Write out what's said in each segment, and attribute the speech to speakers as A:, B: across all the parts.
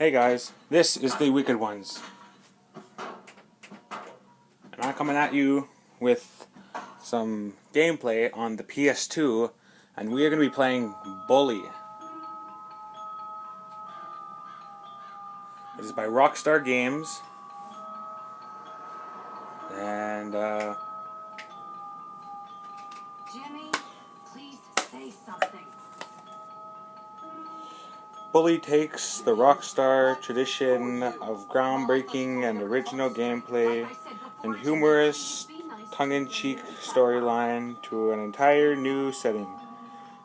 A: Hey guys, this is the Wicked Ones. And I'm coming at you with some gameplay on the PS2, and we are going to be playing Bully. It is by Rockstar Games. And, uh, Bully takes the Rockstar tradition of groundbreaking and original gameplay and humorous, tongue-in-cheek storyline to an entire new setting.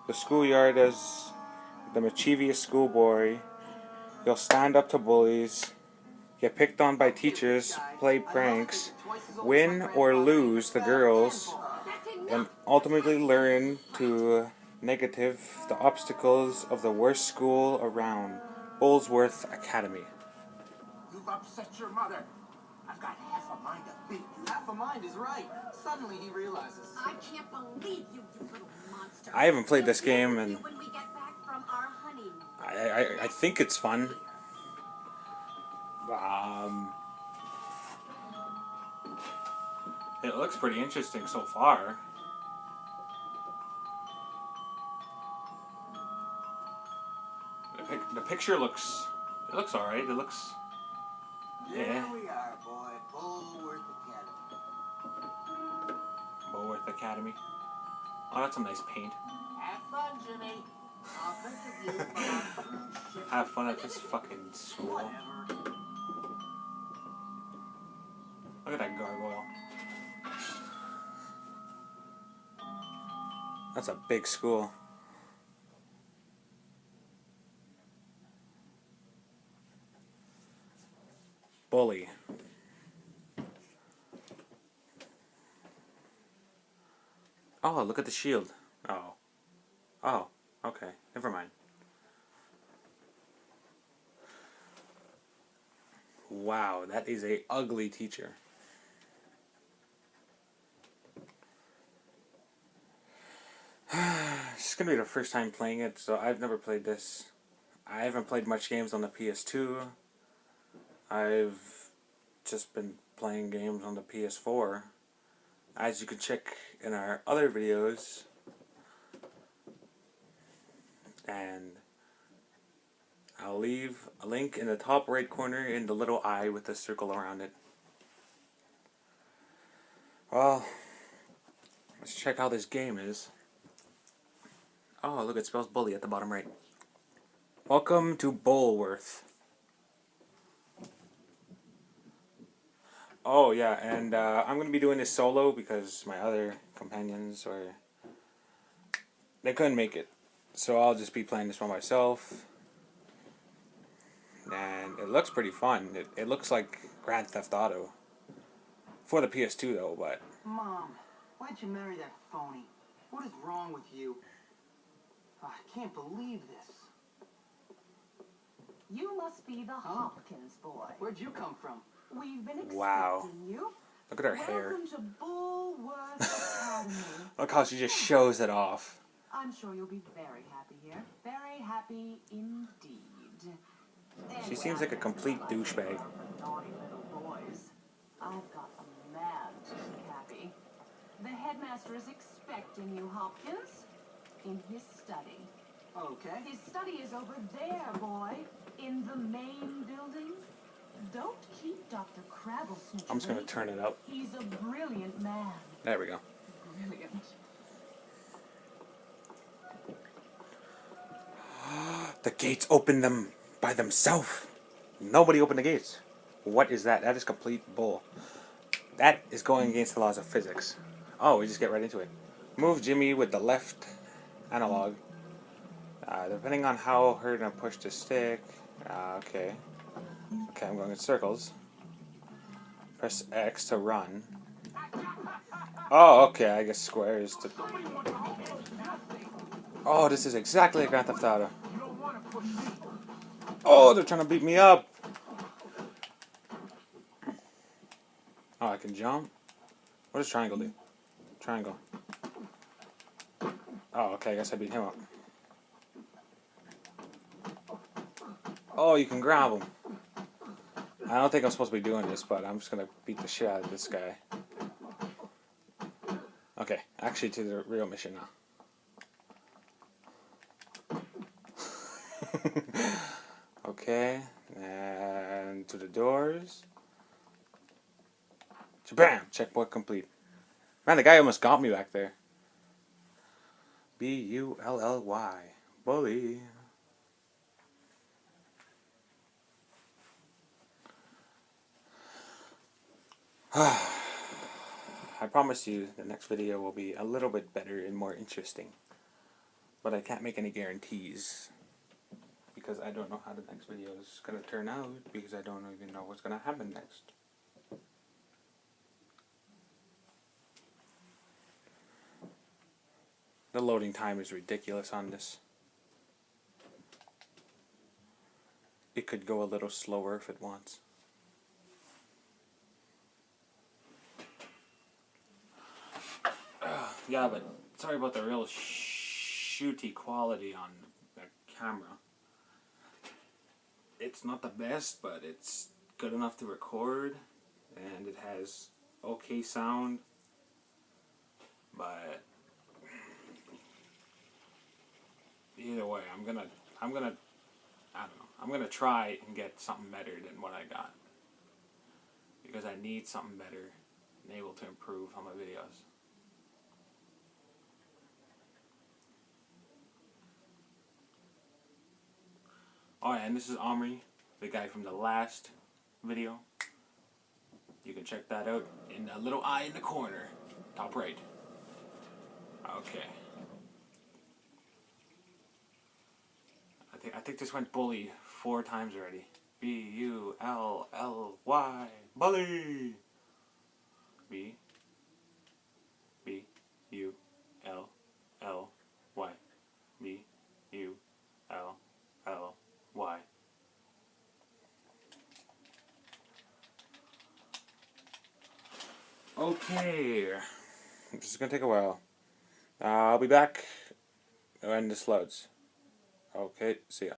A: The schoolyard as the mischievous schoolboy, you'll stand up to bullies, get picked on by teachers, play pranks, win or lose the girls, and ultimately learn to negative the obstacles of the worst school around, Bullsworth Academy.
B: You've upset your mother. I've got half a mind to beat you. Half a mind is right. Suddenly he realizes.
C: I can't believe you, you little monster.
A: I haven't played this game and-
C: you when we get back from our honeymoon.
A: I, I, I think it's fun. Um, it looks pretty interesting so far. The, picture looks it looks alright. It looks
B: Here
A: Yeah.
B: we are, boy. Bullworth Academy.
A: Bullworth Academy. Oh, that's some nice paint.
B: Have fun, Jimmy. I'll think of you for our cruise ship.
A: Have fun at this fucking school.
B: Whatever.
A: Look at that gargoyle. That's a big school. Bully. Oh, look at the shield. Oh. Oh, okay. Never mind. Wow, that is a ugly teacher. This is gonna be the first time playing it, so I've never played this. I haven't played much games on the PS2. I've just been playing games on the PS4. As you can check in our other videos. And I'll leave a link in the top right corner in the little eye with the circle around it. Well, let's check how this game is. Oh, look, it spells bully at the bottom right. Welcome to Bullworth. Oh, yeah, and uh, I'm going to be doing this solo because my other companions were. They couldn't make it. So I'll just be playing this by myself. And it looks pretty fun. It, it looks like Grand Theft Auto. For the PS2, though, but.
B: Mom, why'd you marry that phony? What is wrong with you? Oh, I can't believe this.
C: You must be the Hopkins boy.
B: Where'd you come from?
C: We've been expecting
A: Wow.
C: you.
A: Look at her hair.
C: Welcome to Bullworth
A: Look how she just shows it off.
C: I'm sure you'll be very happy here. Very happy indeed.
A: She seems like a complete douchebag.
C: Naughty little boys. I've got a man to make happy. The headmaster is expecting you, Hopkins, in his study.
B: Okay.
C: His study is over there, boy, in the main building. Don't keep Dr. Crabble.
A: I'm just gonna turn it up.
C: He's a brilliant man.
A: There we go.
C: Brilliant.
A: The gates open them by themselves. Nobody opened the gates. What is that? That is complete bull. That is going against the laws of physics. Oh, we just get right into it. Move Jimmy with the left analog. Uh, depending on how hard I push the stick. Uh, okay. Okay, I'm going in circles. Press X to run. Oh, okay, I guess square is to... Oh, this is exactly like Grand Theft Auto. Oh, they're trying to beat me up. Oh, I can jump? What does triangle do? Triangle. Oh, okay, I guess I beat him up. Oh, you can grab him. I don't think I'm supposed to be doing this, but I'm just gonna beat the shit out of this guy. Okay, actually to the real mission now. okay, and to the doors. Bam! Checkpoint complete. Man, the guy almost got me back there. B U L L Y. Bully. I promise you the next video will be a little bit better and more interesting. But I can't make any guarantees. Because I don't know how the next video is going to turn out. Because I don't even know what's going to happen next. The loading time is ridiculous on this. It could go a little slower if it wants. Yeah, but sorry about the real shooty quality on the camera. It's not the best, but it's good enough to record, and it has okay sound. But either way, I'm gonna, I'm gonna, I don't know, I'm gonna try and get something better than what I got because I need something better and able to improve on my videos. Yeah, and this is Omri, the guy from the last video. You can check that out in a little eye in the corner, top right. Okay. I think I think this went bully four times already. B U L L Y bully. B B U L L Y B U L L Y. Okay, this is gonna take a while. Uh, I'll be back when this loads. Okay, see ya.